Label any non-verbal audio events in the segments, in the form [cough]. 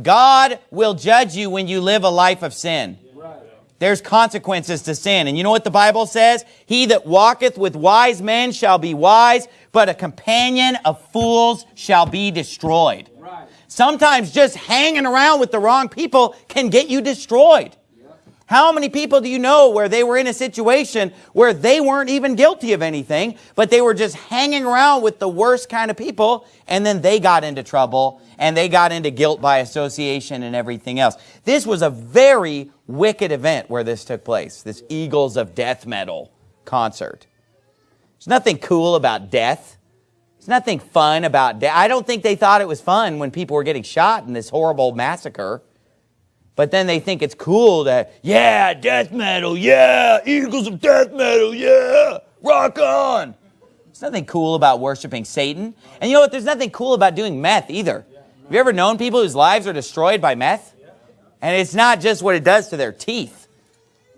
God will judge you when you live a life of sin. There's consequences to sin. And you know what the Bible says? He that walketh with wise men shall be wise, but a companion of fools shall be destroyed. Sometimes just hanging around with the wrong people can get you destroyed. How many people do you know where they were in a situation where they weren't even guilty of anything, but they were just hanging around with the worst kind of people, and then they got into trouble, and they got into guilt by association and everything else. This was a very wicked event where this took place, this Eagles of Death Metal concert. There's nothing cool about death. There's nothing fun about death. I don't think they thought it was fun when people were getting shot in this horrible massacre. But then they think it's cool that, yeah, death metal, yeah, Eagles of death metal, yeah, rock on. There's nothing cool about worshiping Satan. And you know what? There's nothing cool about doing meth either. Have you ever known people whose lives are destroyed by meth? And it's not just what it does to their teeth,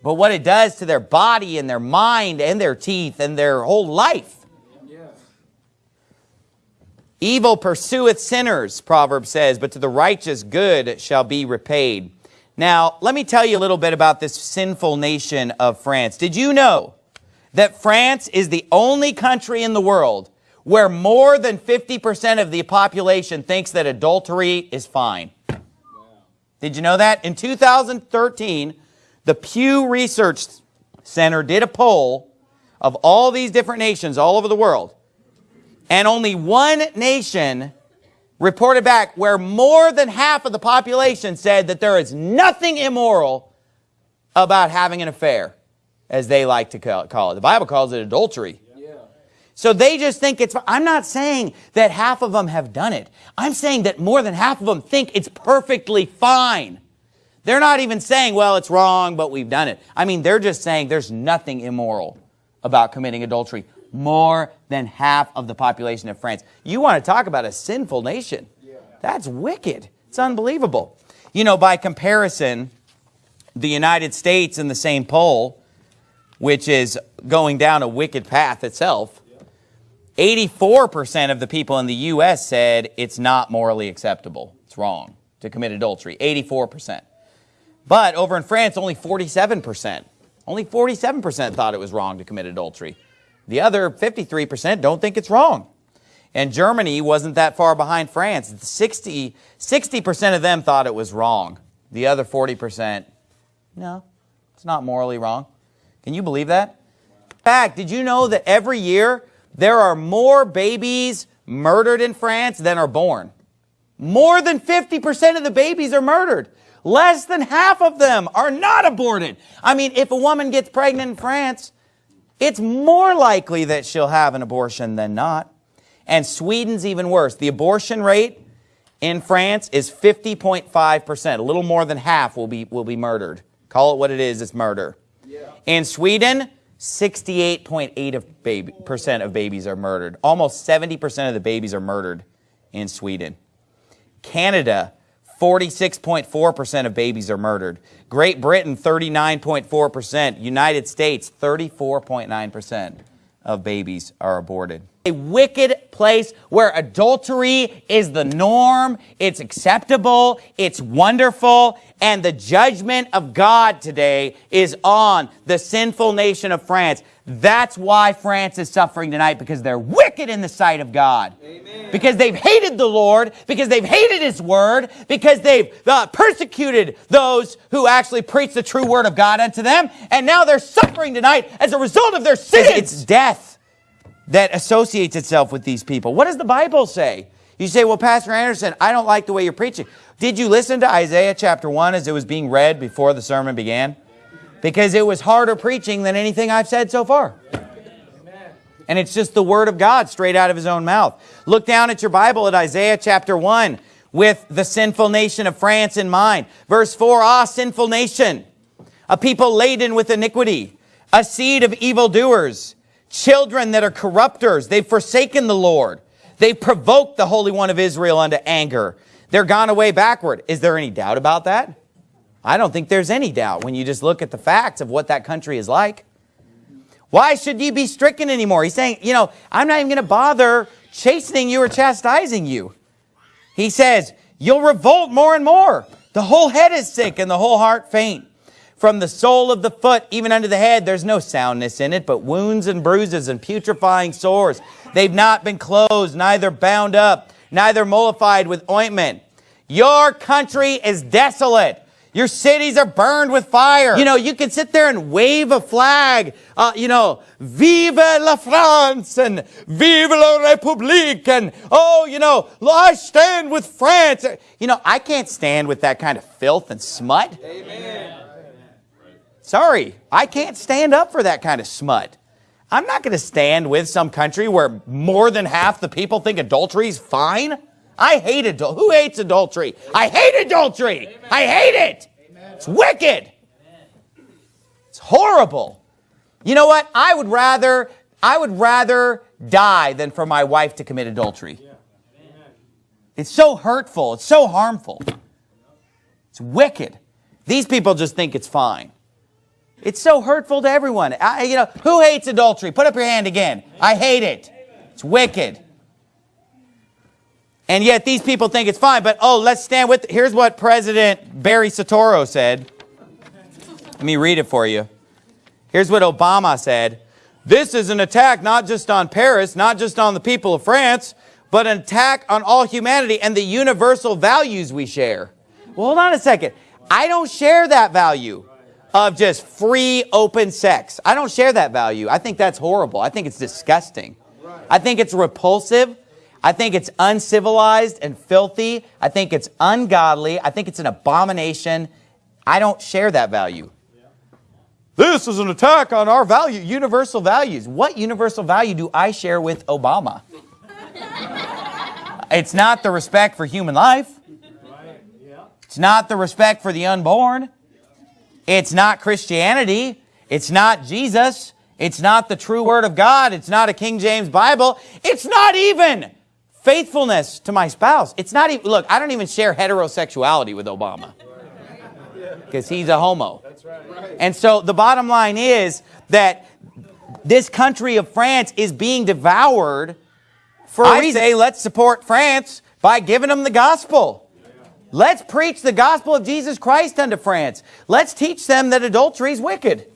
but what it does to their body and their mind and their teeth and their whole life. Evil pursueth sinners, Proverb says, but to the righteous good shall be repaid. Now, let me tell you a little bit about this sinful nation of France. Did you know that France is the only country in the world where more than 50% of the population thinks that adultery is fine? Did you know that? In 2013, the Pew Research Center did a poll of all these different nations all over the world. And only one nation reported back where more than half of the population said that there is nothing immoral about having an affair, as they like to call it. The Bible calls it adultery. So they just think it's, I'm not saying that half of them have done it. I'm saying that more than half of them think it's perfectly fine. They're not even saying, well, it's wrong, but we've done it. I mean, they're just saying there's nothing immoral about committing adultery more than half of the population of France. You want to talk about a sinful nation. That's wicked. It's unbelievable. You know, by comparison, the United States in the same poll, which is going down a wicked path itself, 84% of the people in the U.S. said it's not morally acceptable. It's wrong to commit adultery. 84%. But over in France, only 47%. Only 47% thought it was wrong to commit adultery. The other 53% don't think it's wrong. And Germany wasn't that far behind France. 60, 60% of them thought it was wrong. The other 40%, no, it's not morally wrong. Can you believe that? In fact, did you know that every year there are more babies murdered in France than are born? More than 50% of the babies are murdered. Less than half of them are not aborted. I mean, if a woman gets pregnant in France, it's more likely that she'll have an abortion than not. And Sweden's even worse. The abortion rate in France is 50.5%. A little more than half will be, will be murdered. Call it what it is, it's murder. Yeah. In Sweden, 68.8 of, baby, percent of babies are murdered. Almost 70% of the babies are murdered in Sweden. Canada, 46.4% of babies are murdered. Great Britain, 39.4%. United States, 34.9% of babies are aborted. A wicked place where adultery is the norm, it's acceptable, it's wonderful, and the judgment of God today is on the sinful nation of France. That's why France is suffering tonight, because they're wicked in the sight of God. Amen. Because they've hated the Lord, because they've hated His Word, because they've uh, persecuted those who actually preach the true Word of God unto them, and now they're suffering tonight as a result of their sins. It's death that associates itself with these people. What does the Bible say? You say, well, Pastor Anderson, I don't like the way you're preaching. Did you listen to Isaiah chapter 1 as it was being read before the sermon began? because it was harder preaching than anything I've said so far. And it's just the word of God straight out of his own mouth. Look down at your Bible at Isaiah chapter 1 with the sinful nation of France in mind. Verse 4, Ah, sinful nation, a people laden with iniquity, a seed of evildoers, children that are corrupters. They've forsaken the Lord. They've provoked the Holy One of Israel unto anger. They're gone away backward. Is there any doubt about that? I don't think there's any doubt when you just look at the facts of what that country is like. Why should you be stricken anymore? He's saying, you know, I'm not even going to bother chastening you or chastising you. He says, you'll revolt more and more. The whole head is sick and the whole heart faint. From the sole of the foot even unto the head, there's no soundness in it, but wounds and bruises and putrefying sores. They've not been closed, neither bound up, neither mollified with ointment. Your country is desolate. Your cities are burned with fire. You know, you can sit there and wave a flag, uh, you know, Vive la France and Vive la République and, oh, you know, I stand with France. You know, I can't stand with that kind of filth and smut. Amen. Sorry, I can't stand up for that kind of smut. I'm not going to stand with some country where more than half the people think adultery is fine. I hate adultery. Who hates adultery? I hate adultery. I hate it. It's wicked. It's horrible. You know what? I would rather I would rather die than for my wife to commit adultery. It's so hurtful. It's so harmful. It's wicked. These people just think it's fine. It's so hurtful to everyone. I, you know, who hates adultery? Put up your hand again. I hate it. It's wicked. And yet these people think it's fine. But, oh, let's stand with... Here's what President Barry Soetoro said. Let me read it for you. Here's what Obama said. This is an attack not just on Paris, not just on the people of France, but an attack on all humanity and the universal values we share. Well, hold on a second. I don't share that value of just free, open sex. I don't share that value. I think that's horrible. I think it's disgusting. I think it's repulsive. I think it's uncivilized and filthy. I think it's ungodly. I think it's an abomination. I don't share that value. This is an attack on our value, universal values. What universal value do I share with Obama? [laughs] it's not the respect for human life. It's not the respect for the unborn. It's not Christianity. It's not Jesus. It's not the true word of God. It's not a King James Bible. It's not even faithfulness to my spouse. It's not even, look, I don't even share heterosexuality with Obama because he's a homo. And so the bottom line is that this country of France is being devoured for I say let's support France by giving them the gospel. Let's preach the gospel of Jesus Christ unto France. Let's teach them that adultery is wicked.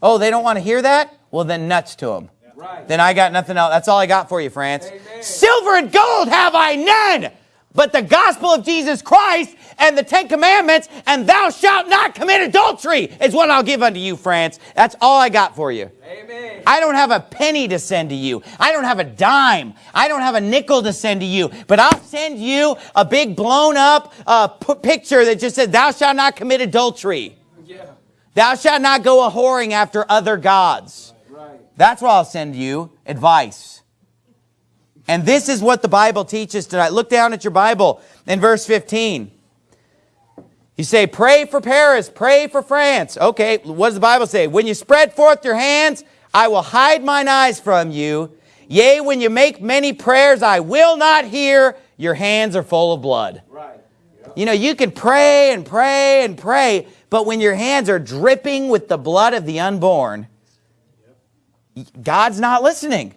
Oh, they don't want to hear that? Well, then nuts to them. Right. Then I got nothing else. That's all I got for you, France. Amen. Silver and gold have I none, but the gospel of Jesus Christ and the Ten Commandments, and thou shalt not commit adultery is what I'll give unto you, France. That's all I got for you. Amen. I don't have a penny to send to you. I don't have a dime. I don't have a nickel to send to you. But I'll send you a big blown up uh, picture that just says, thou shalt not commit adultery. Yeah. Thou shalt not go a whoring after other gods. Right. That's what I'll send you, advice. And this is what the Bible teaches tonight. Look down at your Bible in verse 15. You say, pray for Paris, pray for France. Okay, what does the Bible say? When you spread forth your hands, I will hide mine eyes from you. Yea, when you make many prayers, I will not hear. Your hands are full of blood. Right. You know, you can pray and pray and pray, but when your hands are dripping with the blood of the unborn, God's not listening.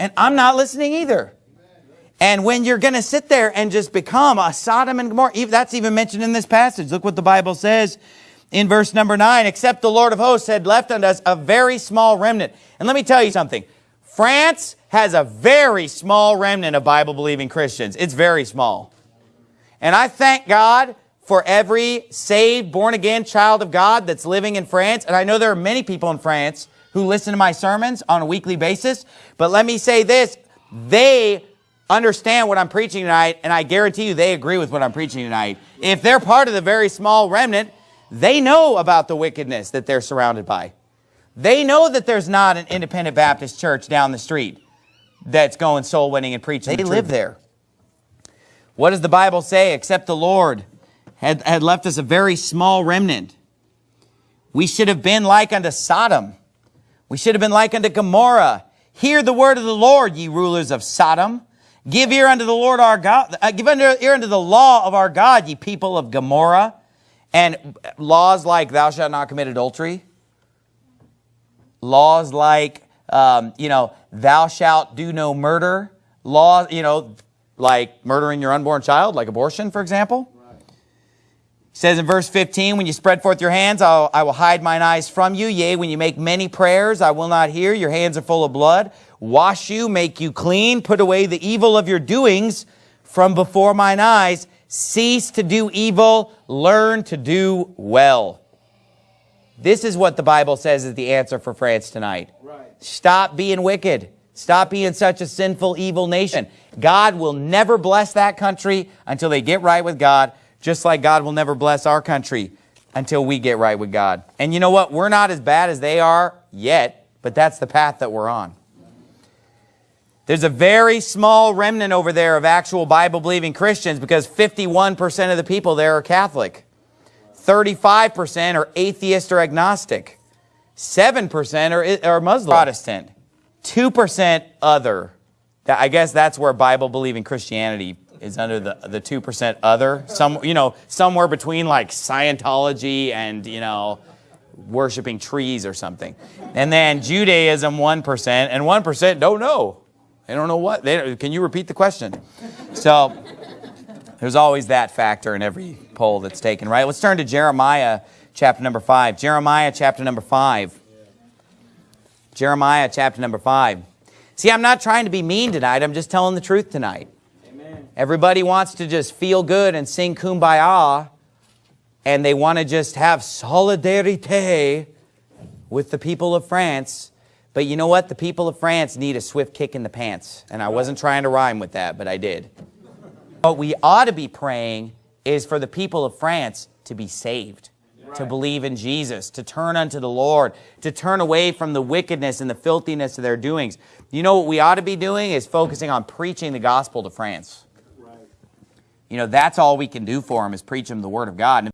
And I'm not listening either. And when you're going to sit there and just become a Sodom and Gomorrah, that's even mentioned in this passage. Look what the Bible says in verse number 9. Except the Lord of hosts had left unto us a very small remnant. And let me tell you something. France has a very small remnant of Bible-believing Christians. It's very small. And I thank God for every saved, born-again child of God that's living in France. And I know there are many people in France who listen to my sermons on a weekly basis. But let me say this, they understand what I'm preaching tonight, and I guarantee you they agree with what I'm preaching tonight. If they're part of the very small remnant, they know about the wickedness that they're surrounded by. They know that there's not an independent Baptist church down the street that's going soul winning and preaching. They the live there. What does the Bible say? Except the Lord had, had left us a very small remnant. We should have been like unto Sodom we should have been like unto Gomorrah. Hear the word of the Lord, ye rulers of Sodom. Give ear unto the Lord our God. Uh, give ear unto the law of our God, ye people of Gomorrah. And laws like thou shalt not commit adultery. Laws like, um, you know, thou shalt do no murder. Laws, you know, like murdering your unborn child, like abortion, for example. He says in verse 15, when you spread forth your hands, I'll, I will hide mine eyes from you. Yea, when you make many prayers, I will not hear. Your hands are full of blood. Wash you, make you clean. Put away the evil of your doings from before mine eyes. Cease to do evil. Learn to do well. This is what the Bible says is the answer for France tonight. Right. Stop being wicked. Stop being such a sinful, evil nation. God will never bless that country until they get right with God, just like God will never bless our country until we get right with God. And you know what? We're not as bad as they are yet, but that's the path that we're on. There's a very small remnant over there of actual Bible-believing Christians because 51% of the people there are Catholic. 35% are atheist or agnostic. 7% are, are Muslim. Protestant. 2% other. I guess that's where Bible-believing Christianity is under the, the 2% other. Some, you know, somewhere between like Scientology and, you know, worshiping trees or something. And then Judaism, 1%, and 1% don't know. They don't know what. They, can you repeat the question? So there's always that factor in every poll that's taken, right? Let's turn to Jeremiah chapter number 5. Jeremiah chapter number 5. Jeremiah chapter number 5. See, I'm not trying to be mean tonight. I'm just telling the truth tonight. Everybody wants to just feel good and sing kumbaya, and they want to just have solidarite with the people of France. But you know what? The people of France need a swift kick in the pants. And I wasn't trying to rhyme with that, but I did. What we ought to be praying is for the people of France to be saved, to believe in Jesus, to turn unto the Lord, to turn away from the wickedness and the filthiness of their doings. You know what we ought to be doing is focusing on preaching the gospel to France. You know, that's all we can do for them is preach them the word of God. And